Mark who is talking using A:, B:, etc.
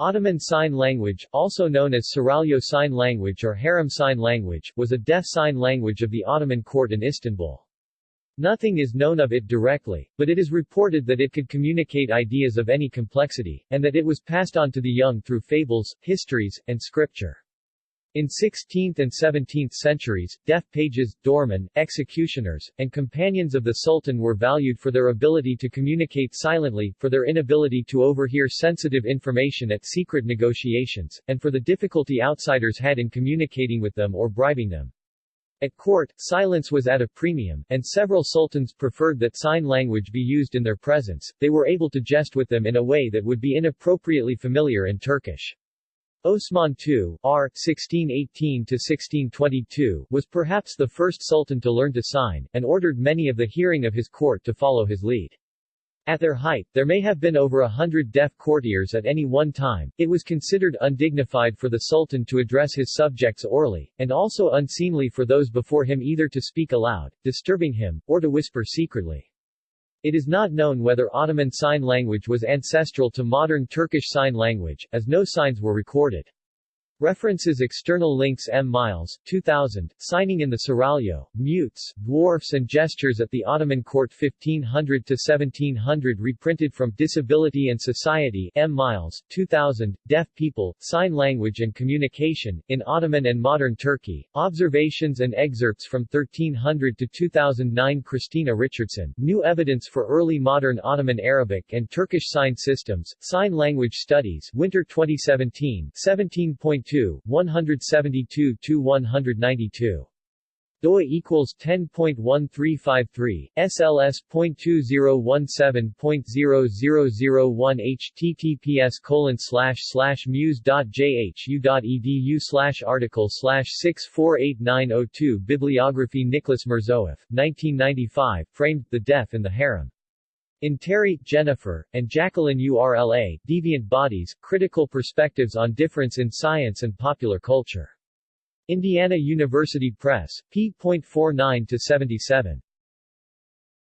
A: Ottoman Sign Language, also known as Seraglio Sign Language or Harem Sign Language, was a deaf sign language of the Ottoman court in Istanbul. Nothing is known of it directly, but it is reported that it could communicate ideas of any complexity, and that it was passed on to the young through fables, histories, and scripture. In 16th and 17th centuries, deaf pages, doormen, executioners, and companions of the Sultan were valued for their ability to communicate silently, for their inability to overhear sensitive information at secret negotiations, and for the difficulty outsiders had in communicating with them or bribing them. At court, silence was at a premium, and several sultans preferred that sign language be used in their presence, they were able to jest with them in a way that would be inappropriately familiar in Turkish. Osman II R. 1618-1622 was perhaps the first sultan to learn to sign, and ordered many of the hearing of his court to follow his lead. At their height, there may have been over a hundred deaf courtiers at any one time, it was considered undignified for the sultan to address his subjects orally, and also unseemly for those before him either to speak aloud, disturbing him, or to whisper secretly. It is not known whether Ottoman Sign Language was ancestral to modern Turkish Sign Language, as no signs were recorded. References External links M. Miles, 2000, Signing in the Seraglio, Mutes, Dwarfs and Gestures at the Ottoman Court 1500-1700 reprinted from Disability and Society M. Miles, 2000, Deaf People, Sign Language and Communication, in Ottoman and Modern Turkey, Observations and Excerpts from 1300 to 2009 Kristina Richardson, New Evidence for Early Modern Ottoman Arabic and Turkish Sign Systems, Sign Language Studies Winter 2017, 17.2 172-192. doi equals 10.1353, SLS.2017.0001 https colon slash slash muse.jhu.edu slash article slash 648902 Bibliography Nicholas Mirzoeff, 1995, framed, The Deaf in the Harem. In Terry, Jennifer, and Jacqueline URLA, Deviant Bodies, Critical Perspectives on Difference in Science and Popular Culture. Indiana University Press, p. p.49-77.